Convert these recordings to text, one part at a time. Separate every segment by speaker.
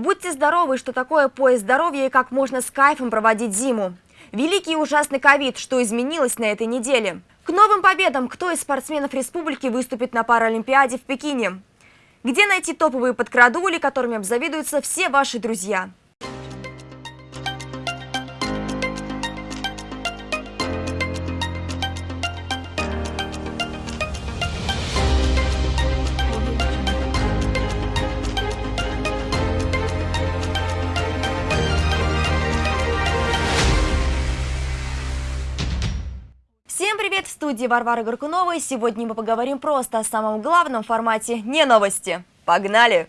Speaker 1: Будьте здоровы, что такое поезд здоровья и как можно с кайфом проводить зиму. Великий и ужасный ковид, что изменилось на этой неделе. К новым победам, кто из спортсменов республики выступит на Паралимпиаде в Пекине? Где найти топовые подкрадули, которыми обзавидуются все ваши друзья? Студии Варвара Горкунова. Сегодня мы поговорим просто о самом главном формате «Не новости». Погнали!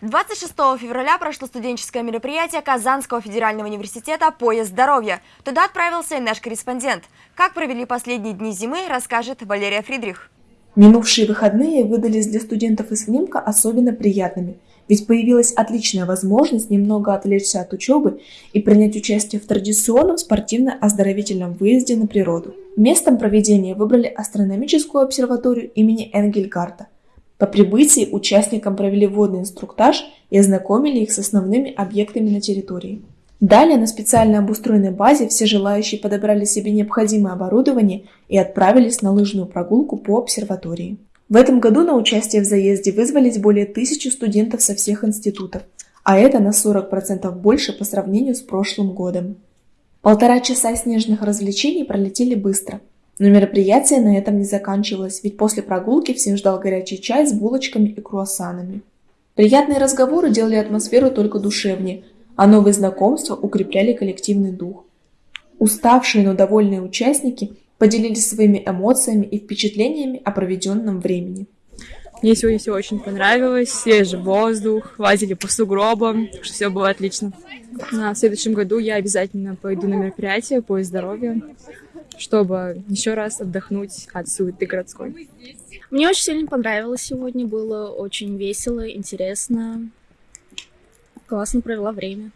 Speaker 1: Двадцать шестого февраля прошло студенческое мероприятие Казанского федерального университета «Поезд здоровья». Туда отправился и наш корреспондент. Как провели последние дни зимы, расскажет Валерия Фридрих.
Speaker 2: Минувшие выходные выдались для студентов из ВНИМКа особенно приятными – ведь появилась отличная возможность немного отвлечься от учебы и принять участие в традиционном спортивно-оздоровительном выезде на природу. Местом проведения выбрали астрономическую обсерваторию имени Энгельгарта. По прибытии участникам провели водный инструктаж и ознакомили их с основными объектами на территории. Далее на специально обустроенной базе все желающие подобрали себе необходимое оборудование и отправились на лыжную прогулку по обсерватории. В этом году на участие в заезде вызвались более тысячи студентов со всех институтов, а это на 40% больше по сравнению с прошлым годом. Полтора часа снежных развлечений пролетели быстро. Но мероприятие на этом не заканчивалось, ведь после прогулки всем ждал горячий чай с булочками и круассанами. Приятные разговоры делали атмосферу только душевнее, а новые знакомства укрепляли коллективный дух. Уставшие, но довольные участники поделились своими эмоциями и впечатлениями о проведенном времени.
Speaker 3: Мне сегодня все очень понравилось, свежий воздух, лазили по сугробам, что все было отлично. А в следующем году я обязательно пойду на мероприятие по здоровью, чтобы еще раз отдохнуть от суеты городской.
Speaker 4: Мне очень сильно понравилось сегодня, было очень весело, интересно, классно провела время.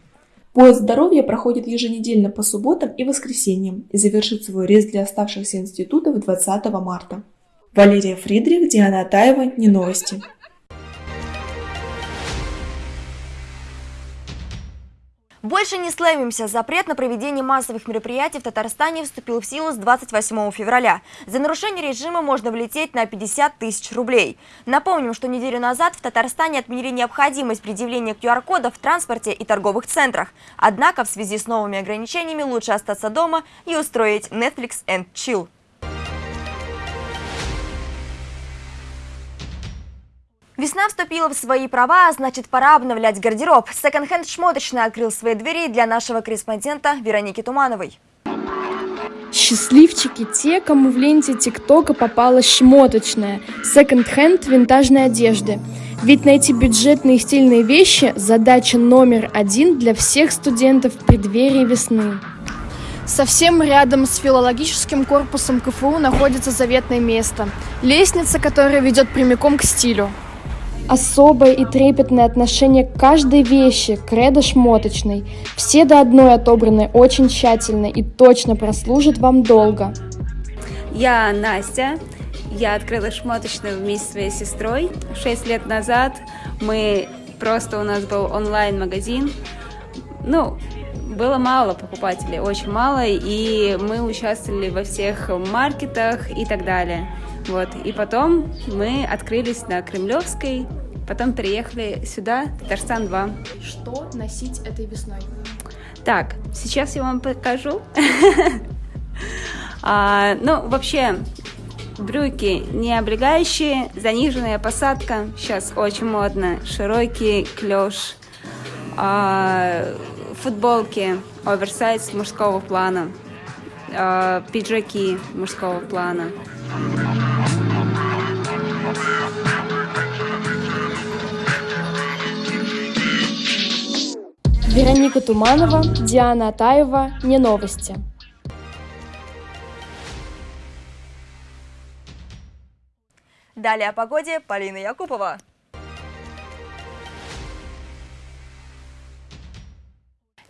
Speaker 2: Поезд здоровья проходит еженедельно по субботам и воскресеньям и завершит свой рейс для оставшихся институтов 20 марта. Валерия Фридрих, Диана Атаева, Не новости.
Speaker 1: Больше не слэмимся. Запрет на проведение массовых мероприятий в Татарстане вступил в силу с 28 февраля. За нарушение режима можно влететь на 50 тысяч рублей. Напомним, что неделю назад в Татарстане отменили необходимость предъявления QR-кодов в транспорте и торговых центрах. Однако в связи с новыми ограничениями лучше остаться дома и устроить Netflix and Chill. Весна вступила в свои права, значит пора обновлять гардероб. Секонд-хенд шмоточный открыл свои двери для нашего корреспондента Вероники Тумановой.
Speaker 5: Счастливчики те, кому в ленте ТикТока попала шмоточная, секонд-хенд винтажной одежды. Ведь найти бюджетные и стильные вещи – задача номер один для всех студентов в преддверии весны. Совсем рядом с филологическим корпусом КФУ находится заветное место – лестница, которая ведет прямиком к стилю. Особое и трепетное отношение к каждой вещи, кредо шмоточной. Все до одной отобраны очень тщательно и точно прослужат вам долго.
Speaker 6: Я Настя. Я открыла шмоточную вместе с своей сестрой. Шесть лет назад мы просто у нас был онлайн-магазин. Ну, было мало покупателей, очень мало, и мы участвовали во всех маркетах и так далее. Вот. И потом мы открылись на Кремлевской, потом переехали сюда, Татарстан 2.
Speaker 5: Что носить этой весной?
Speaker 6: Так, сейчас я вам покажу. а, ну, вообще, брюки не облегающие, заниженная посадка, сейчас очень модно, широкий клеш, а, футболки оверсайз мужского плана, а, пиджаки мужского плана.
Speaker 5: Вероника Туманова, Диана Атаева, Не новости.
Speaker 1: Далее о погоде Полина Якупова.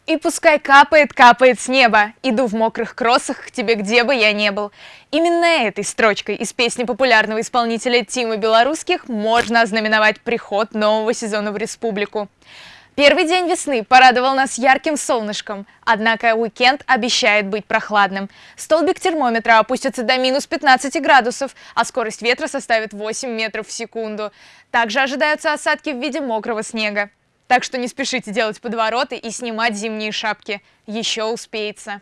Speaker 7: И пускай капает, капает с неба, иду в мокрых кроссах к тебе, где бы я не был. Именно этой строчкой из песни популярного исполнителя Тима Белорусских можно ознаменовать приход нового сезона в республику. Первый день весны порадовал нас ярким солнышком, однако уикенд обещает быть прохладным. Столбик термометра опустится до минус 15 градусов, а скорость ветра составит 8 метров в секунду. Также ожидаются осадки в виде мокрого снега. Так что не спешите делать подвороты и снимать зимние шапки. Еще успеется.